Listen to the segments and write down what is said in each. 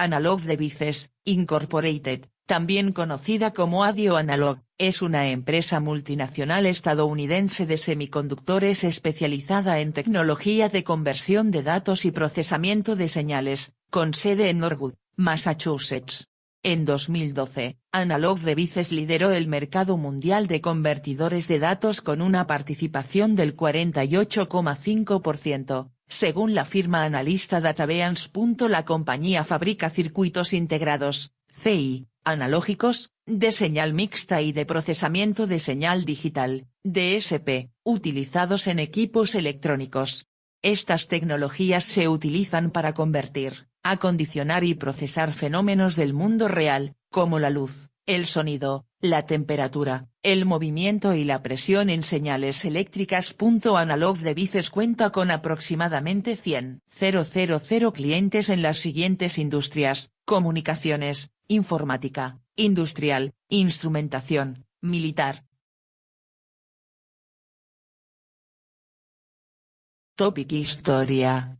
Analog Devices, Incorporated, también conocida como Adio Analog, es una empresa multinacional estadounidense de semiconductores especializada en tecnología de conversión de datos y procesamiento de señales, con sede en Norwood, Massachusetts. En 2012, Analog Devices lideró el mercado mundial de convertidores de datos con una participación del 48,5%, según la firma analista DataBeans. La compañía fabrica circuitos integrados, CI, analógicos, de señal mixta y de procesamiento de señal digital, DSP, utilizados en equipos electrónicos. Estas tecnologías se utilizan para convertir, acondicionar y procesar fenómenos del mundo real, como la luz, el sonido, la temperatura, el movimiento y la presión en señales eléctricas. Analog Devices cuenta con aproximadamente 100.000 clientes en las siguientes industrias, comunicaciones, informática, industrial, instrumentación, militar. Topic Historia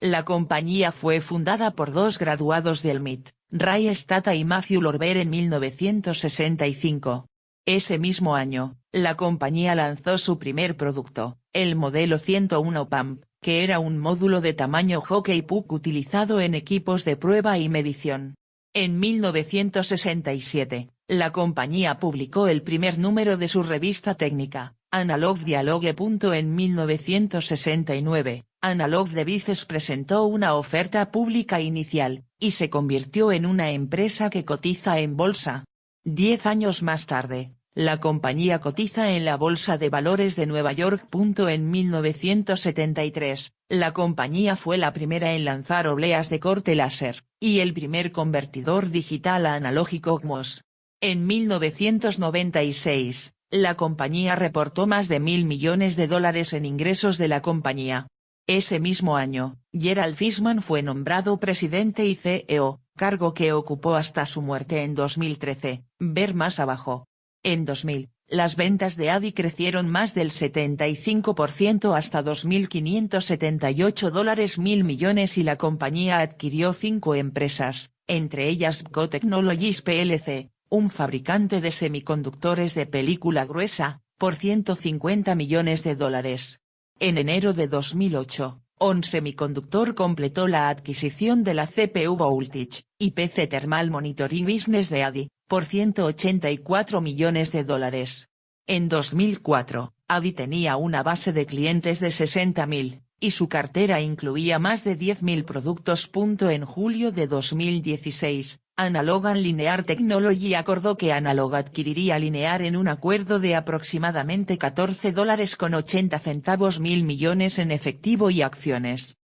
La compañía fue fundada por dos graduados del MIT, Ray Stata y Matthew Lorber en 1965. Ese mismo año, la compañía lanzó su primer producto, el modelo 101 PAMP, que era un módulo de tamaño hockey puck utilizado en equipos de prueba y medición. En 1967, la compañía publicó el primer número de su revista técnica, Analog Dialogue. En 1969, Analog Devices presentó una oferta pública inicial, y se convirtió en una empresa que cotiza en bolsa. Diez años más tarde, la compañía cotiza en la Bolsa de Valores de Nueva York. En 1973, la compañía fue la primera en lanzar obleas de corte láser, y el primer convertidor digital a analógico GMOS. En 1996, la compañía reportó más de mil millones de dólares en ingresos de la compañía. Ese mismo año, Gerald Fishman fue nombrado presidente y CEO, cargo que ocupó hasta su muerte en 2013, ver más abajo. En 2000, las ventas de ADI crecieron más del 75% hasta 2.578 dólares mil millones y la compañía adquirió cinco empresas, entre ellas Bco Technologies plc, un fabricante de semiconductores de película gruesa, por 150 millones de dólares. En enero de 2008, On Semiconductor completó la adquisición de la CPU Voltage, y PC Thermal Monitoring Business de ADI, por 184 millones de dólares. En 2004, ADI tenía una base de clientes de 60.000, y su cartera incluía más de 10.000 productos. En julio de 2016, Analog Linear Technology acordó que Analog adquiriría Linear en un acuerdo de aproximadamente 14 dólares con 80 centavos mil millones en efectivo y acciones.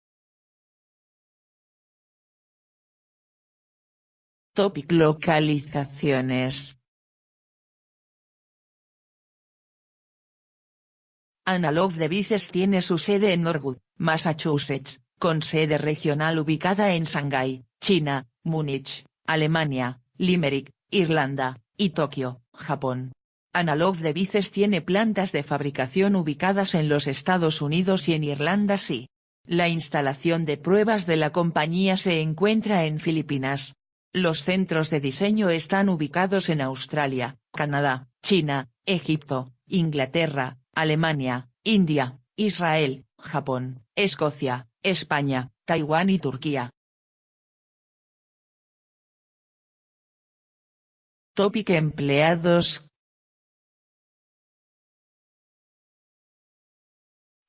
Topic Localizaciones Analog Devices tiene su sede en Norwood, Massachusetts, con sede regional ubicada en Shanghái, China, Múnich, Alemania, Limerick, Irlanda, y Tokio, Japón. Analog Devices tiene plantas de fabricación ubicadas en los Estados Unidos y en Irlanda sí. La instalación de pruebas de la compañía se encuentra en Filipinas, los centros de diseño están ubicados en Australia, Canadá, China, Egipto, Inglaterra, Alemania, India, Israel, Japón, Escocia, España, Taiwán y Turquía. Topic Empleados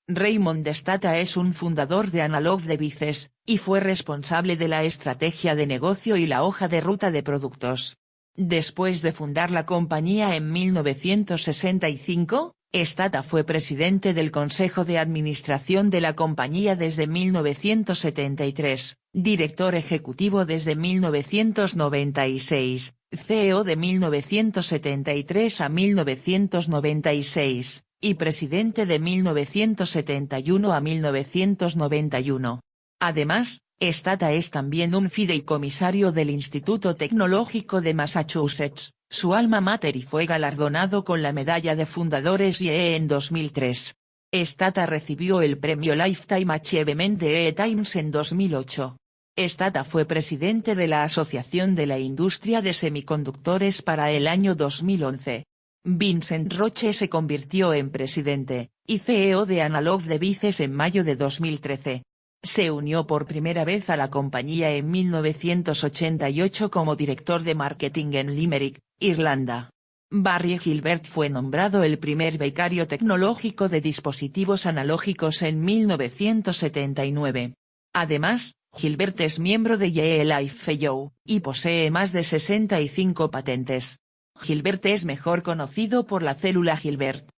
Raymond Stata es un fundador de Analog Devices, y fue responsable de la estrategia de negocio y la hoja de ruta de productos. Después de fundar la compañía en 1965, Stata fue presidente del Consejo de Administración de la compañía desde 1973, director ejecutivo desde 1996, CEO de 1973 a 1996, y presidente de 1971 a 1991. Además, Stata es también un fideicomisario del Instituto Tecnológico de Massachusetts, su alma mater y fue galardonado con la Medalla de Fundadores YE en 2003. Stata recibió el premio Lifetime Achievement de E-Times en 2008. Stata fue presidente de la Asociación de la Industria de Semiconductores para el año 2011. Vincent Roche se convirtió en presidente, y CEO de Analog Devices en mayo de 2013. Se unió por primera vez a la compañía en 1988 como director de marketing en Limerick, Irlanda. Barry Gilbert fue nombrado el primer becario tecnológico de dispositivos analógicos en 1979. Además, Gilbert es miembro de Yale Life Fellow, y posee más de 65 patentes. Gilbert es mejor conocido por la célula Gilbert.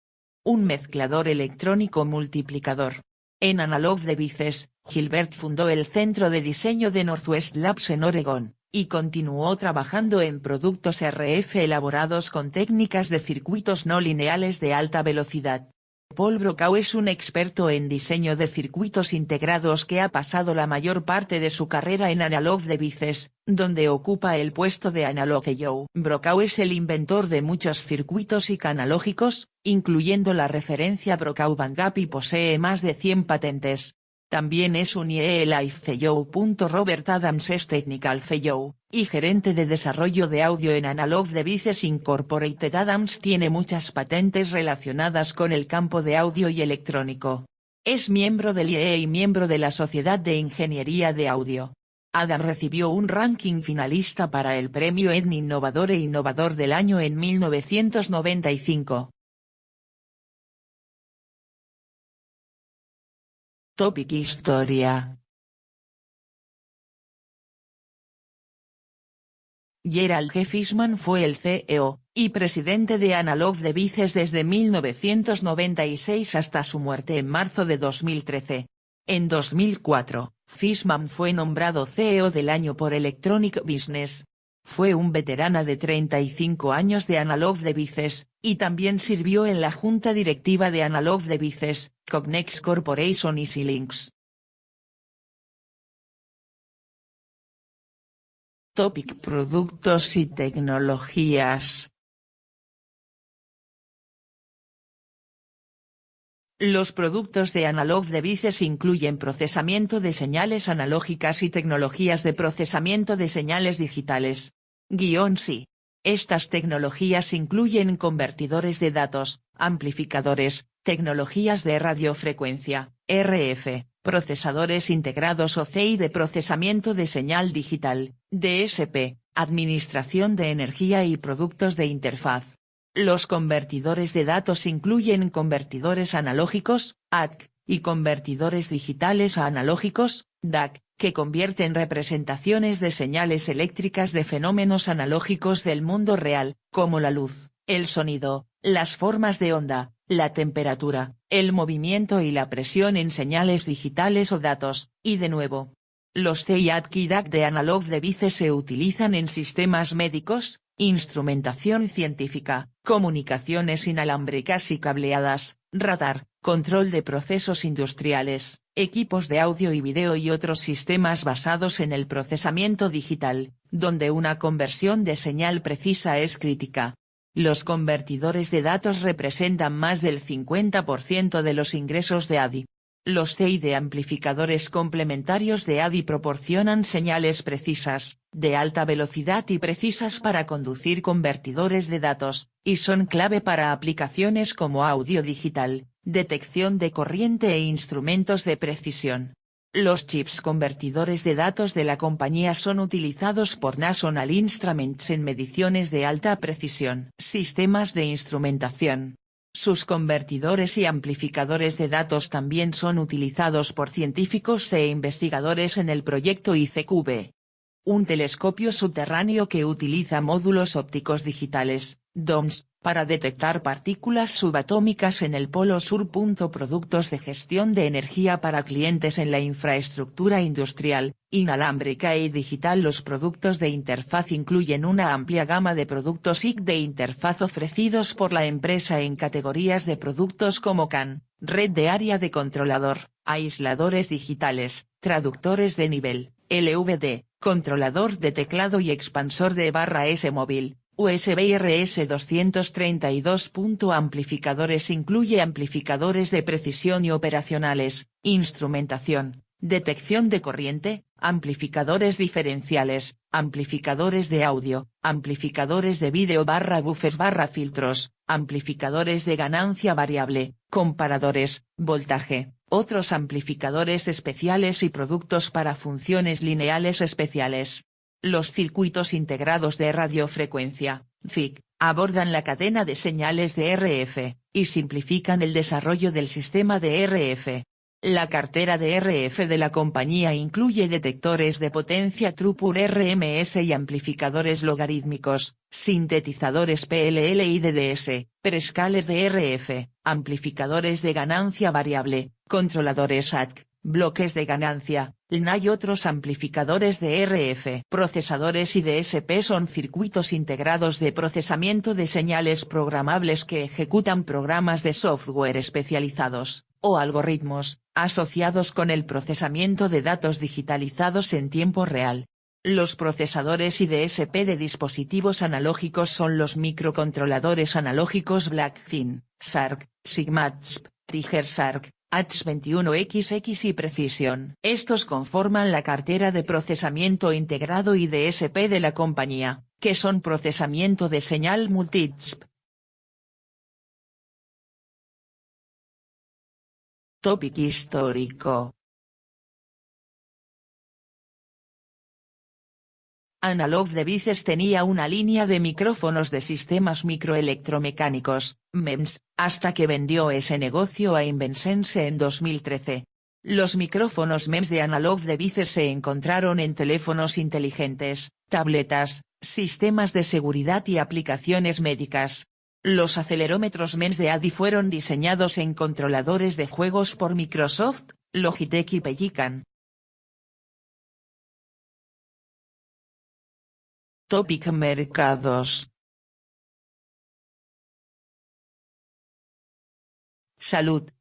Un mezclador electrónico multiplicador. En Analog Devices, Gilbert fundó el Centro de Diseño de Northwest Labs en Oregon, y continuó trabajando en productos RF elaborados con técnicas de circuitos no lineales de alta velocidad. Paul Brokaw es un experto en diseño de circuitos integrados que ha pasado la mayor parte de su carrera en Analog Devices, donde ocupa el puesto de Analog Joe. Brokaw es el inventor de muchos circuitos y canalógicos, incluyendo la referencia Brokaw Bandgap y posee más de 100 patentes. También es un IE Life Fellow. Robert Adams es Technical Fellow, y gerente de desarrollo de audio en Analog Devices Incorporated. Adams tiene muchas patentes relacionadas con el campo de audio y electrónico. Es miembro del IE y miembro de la Sociedad de Ingeniería de Audio. Adams recibió un ranking finalista para el premio Edny Innovador e Innovador del Año en 1995. Topic Historia Gerald G. Fishman fue el CEO, y presidente de Analog Devices desde 1996 hasta su muerte en marzo de 2013. En 2004, Fishman fue nombrado CEO del año por Electronic Business, fue un veterana de 35 años de Analog Devices, y también sirvió en la junta directiva de Analog Devices, Cognex Corporation y Xilinx. Topic Productos y tecnologías Los productos de Analog Devices incluyen procesamiento de señales analógicas y tecnologías de procesamiento de señales digitales. Guión sí. Estas tecnologías incluyen convertidores de datos, amplificadores, tecnologías de radiofrecuencia, RF, procesadores integrados o CI de procesamiento de señal digital, DSP, administración de energía y productos de interfaz. Los convertidores de datos incluyen convertidores analógicos, ADC, y convertidores digitales a analógicos, DAC, que convierten representaciones de señales eléctricas de fenómenos analógicos del mundo real, como la luz, el sonido, las formas de onda, la temperatura, el movimiento y la presión en señales digitales o datos, y de nuevo. Los CIAD y DAC de Analog Devices se utilizan en sistemas médicos, instrumentación científica, comunicaciones inalámbricas y cableadas, radar, control de procesos industriales, equipos de audio y video y otros sistemas basados en el procesamiento digital, donde una conversión de señal precisa es crítica. Los convertidores de datos representan más del 50% de los ingresos de ADI. Los CI de amplificadores complementarios de ADI proporcionan señales precisas, de alta velocidad y precisas para conducir convertidores de datos, y son clave para aplicaciones como audio digital, detección de corriente e instrumentos de precisión. Los chips convertidores de datos de la compañía son utilizados por National Instruments en mediciones de alta precisión. Sistemas de instrumentación, sus convertidores y amplificadores de datos también son utilizados por científicos e investigadores en el proyecto ICQB. Un telescopio subterráneo que utiliza módulos ópticos digitales, DOMS, para detectar partículas subatómicas en el polo sur. Productos de gestión de energía para clientes en la infraestructura industrial, inalámbrica y digital. Los productos de interfaz incluyen una amplia gama de productos IC de interfaz ofrecidos por la empresa en categorías de productos como CAN, red de área de controlador, aisladores digitales, traductores de nivel, LVD, controlador de teclado y expansor de barra S móvil, USB RS232. Amplificadores incluye amplificadores de precisión y operacionales, instrumentación, detección de corriente, amplificadores diferenciales, amplificadores de audio, amplificadores de vídeo barra buffers barra filtros, amplificadores de ganancia variable, comparadores, voltaje, otros amplificadores especiales y productos para funciones lineales especiales. Los circuitos integrados de radiofrecuencia, FIC, abordan la cadena de señales de RF, y simplifican el desarrollo del sistema de RF. La cartera de RF de la compañía incluye detectores de potencia Trupur RMS y amplificadores logarítmicos, sintetizadores PLL y DDS, prescales de RF, amplificadores de ganancia variable, controladores ATC, bloques de ganancia, LNA y otros amplificadores de RF. Procesadores y DSP son circuitos integrados de procesamiento de señales programables que ejecutan programas de software especializados, o algoritmos, asociados con el procesamiento de datos digitalizados en tiempo real. Los procesadores y DSP de dispositivos analógicos son los microcontroladores analógicos Blackfin, SARC, SIGMATSP, TigerSARC, H21XX y Precision. Estos conforman la cartera de procesamiento integrado y DSP de la compañía, que son procesamiento de señal multisp. Topic histórico Analog Devices tenía una línea de micrófonos de sistemas microelectromecánicos, MEMS, hasta que vendió ese negocio a Invensense en 2013. Los micrófonos MEMS de Analog Devices se encontraron en teléfonos inteligentes, tabletas, sistemas de seguridad y aplicaciones médicas. Los acelerómetros MEMS de ADI fueron diseñados en controladores de juegos por Microsoft, Logitech y Pelican. Topic Mercados. Salud.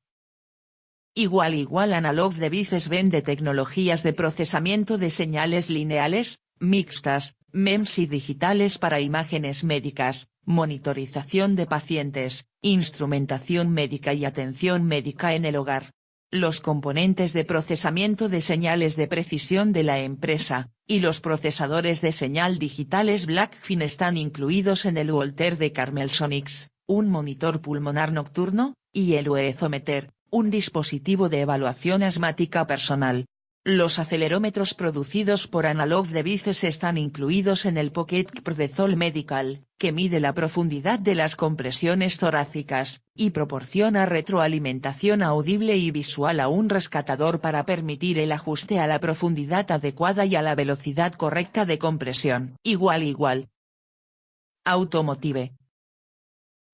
Igual igual Analog Devices vende tecnologías de procesamiento de señales lineales, mixtas, MEMS y digitales para imágenes médicas, monitorización de pacientes, instrumentación médica y atención médica en el hogar. Los componentes de procesamiento de señales de precisión de la empresa, y los procesadores de señal digitales Blackfin están incluidos en el Volter de Carmelsonics, un monitor pulmonar nocturno, y el UEZometer, un dispositivo de evaluación asmática personal. Los acelerómetros producidos por Analog Devices están incluidos en el Pocket de Zoll Medical, que mide la profundidad de las compresiones torácicas, y proporciona retroalimentación audible y visual a un rescatador para permitir el ajuste a la profundidad adecuada y a la velocidad correcta de compresión. Igual igual. Automotive,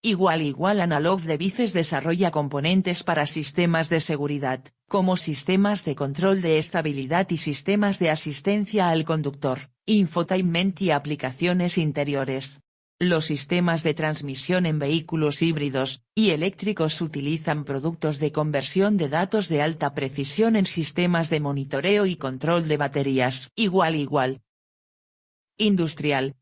Igual igual Analog Devices desarrolla componentes para sistemas de seguridad, como sistemas de control de estabilidad y sistemas de asistencia al conductor, infotainment y aplicaciones interiores. Los sistemas de transmisión en vehículos híbridos y eléctricos utilizan productos de conversión de datos de alta precisión en sistemas de monitoreo y control de baterías. Igual igual. Industrial,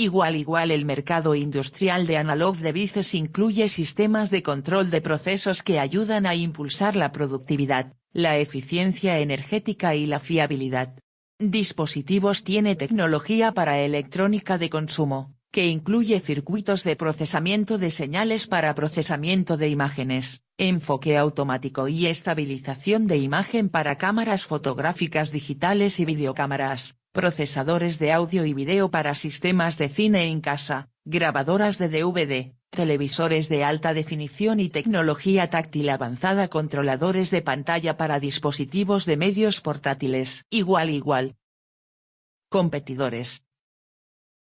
Igual igual el mercado industrial de Analog Devices incluye sistemas de control de procesos que ayudan a impulsar la productividad, la eficiencia energética y la fiabilidad. Dispositivos tiene tecnología para electrónica de consumo, que incluye circuitos de procesamiento de señales para procesamiento de imágenes, enfoque automático y estabilización de imagen para cámaras fotográficas digitales y videocámaras, procesadores de audio y video para sistemas de cine en casa, grabadoras de DVD, televisores de alta definición y tecnología táctil avanzada controladores de pantalla para dispositivos de medios portátiles. Igual igual. Competidores.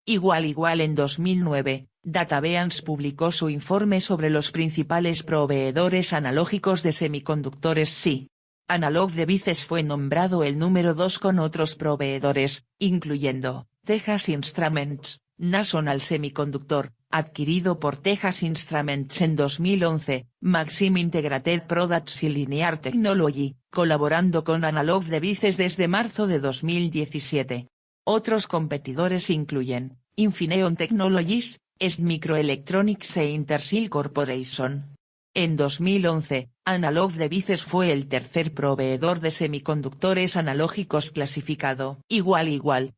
Igual igual en 2009, DataBeans publicó su informe sobre los principales proveedores analógicos de semiconductores SI. Analog Devices fue nombrado el número 2 con otros proveedores, incluyendo, Texas Instruments, National Semiconductor, adquirido por Texas Instruments en 2011, Maxim Integrated Products y Linear Technology, colaborando con Analog Devices desde marzo de 2017. Otros competidores incluyen, Infineon Technologies, Est Microelectronics e Intersil Corporation. En 2011, Analog Devices fue el tercer proveedor de semiconductores analógicos clasificado igual igual.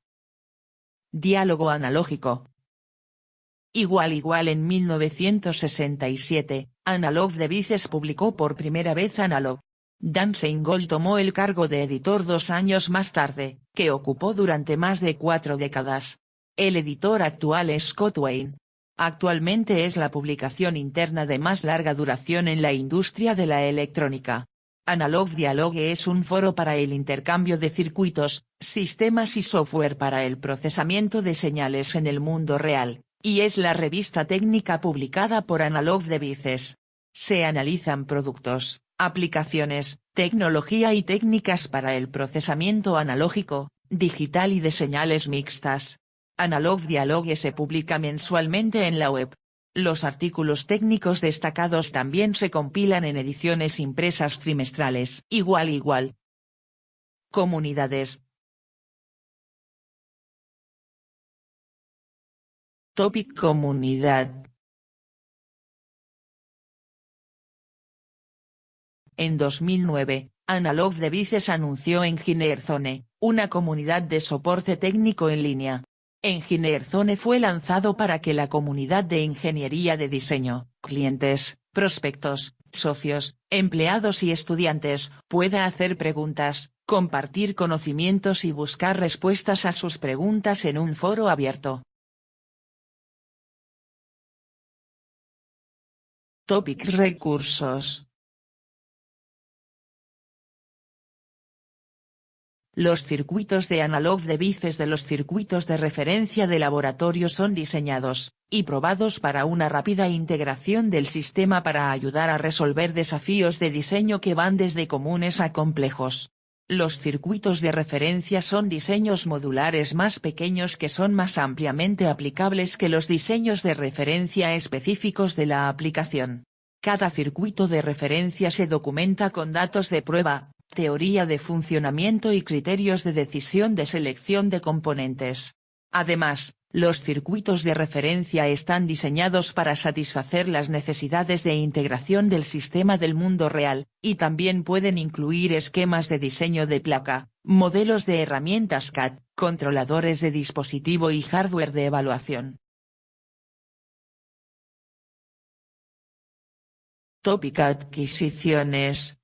Diálogo analógico. Igual igual en 1967, Analog Devices publicó por primera vez Analog. Dan Seingold tomó el cargo de editor dos años más tarde, que ocupó durante más de cuatro décadas. El editor actual es Scott Wayne. Actualmente es la publicación interna de más larga duración en la industria de la electrónica. Analog Dialogue es un foro para el intercambio de circuitos, sistemas y software para el procesamiento de señales en el mundo real, y es la revista técnica publicada por Analog Devices. Se analizan productos, aplicaciones, tecnología y técnicas para el procesamiento analógico, digital y de señales mixtas. Analog Dialogue se publica mensualmente en la web. Los artículos técnicos destacados también se compilan en ediciones impresas trimestrales. Igual igual. Comunidades. Topic Comunidad. En 2009, Analog Devices anunció Zone, una comunidad de soporte técnico en línea. Zone fue lanzado para que la comunidad de ingeniería de diseño, clientes, prospectos, socios, empleados y estudiantes, pueda hacer preguntas, compartir conocimientos y buscar respuestas a sus preguntas en un foro abierto. Topic Recursos Los circuitos de analog de bices de los circuitos de referencia de laboratorio son diseñados, y probados para una rápida integración del sistema para ayudar a resolver desafíos de diseño que van desde comunes a complejos. Los circuitos de referencia son diseños modulares más pequeños que son más ampliamente aplicables que los diseños de referencia específicos de la aplicación. Cada circuito de referencia se documenta con datos de prueba, teoría de funcionamiento y criterios de decisión de selección de componentes. Además, los circuitos de referencia están diseñados para satisfacer las necesidades de integración del sistema del mundo real, y también pueden incluir esquemas de diseño de placa, modelos de herramientas CAD, controladores de dispositivo y hardware de evaluación. Tópica Adquisiciones.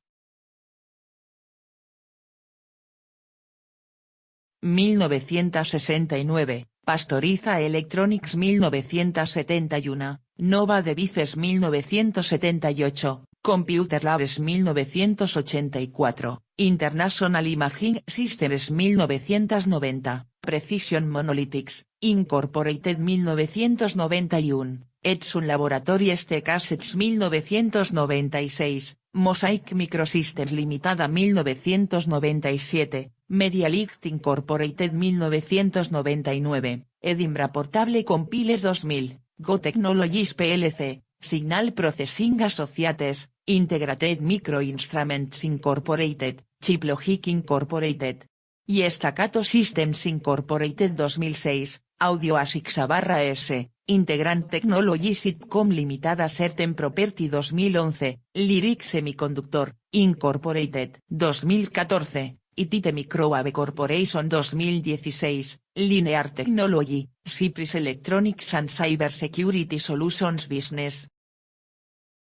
1969, Pastoriza Electronics 1971, Nova Devices 1978, Computer Labs 1984, International Imaging Systems 1990, Precision Monolithics, Incorporated 1991, Edson Laboratories Assets 1996, Mosaic Microsystems Limitada 1997, Media Incorporated 1999, Edinburgh Portable Compiles 2000, Go Technologies plc, Signal Processing Associates, Integrated Micro Instruments Incorporated, ChipLogic Incorporated. Y Staccato Systems Incorporated 2006, Audio Asics barra S, Integrant Technologies Sitcom Limitada Certain Property 2011, Lyric Semiconductor, Incorporated 2014, Itite Microwave Corporation 2016, Linear Technology, Cypress Electronics and Cyber Security Solutions Business,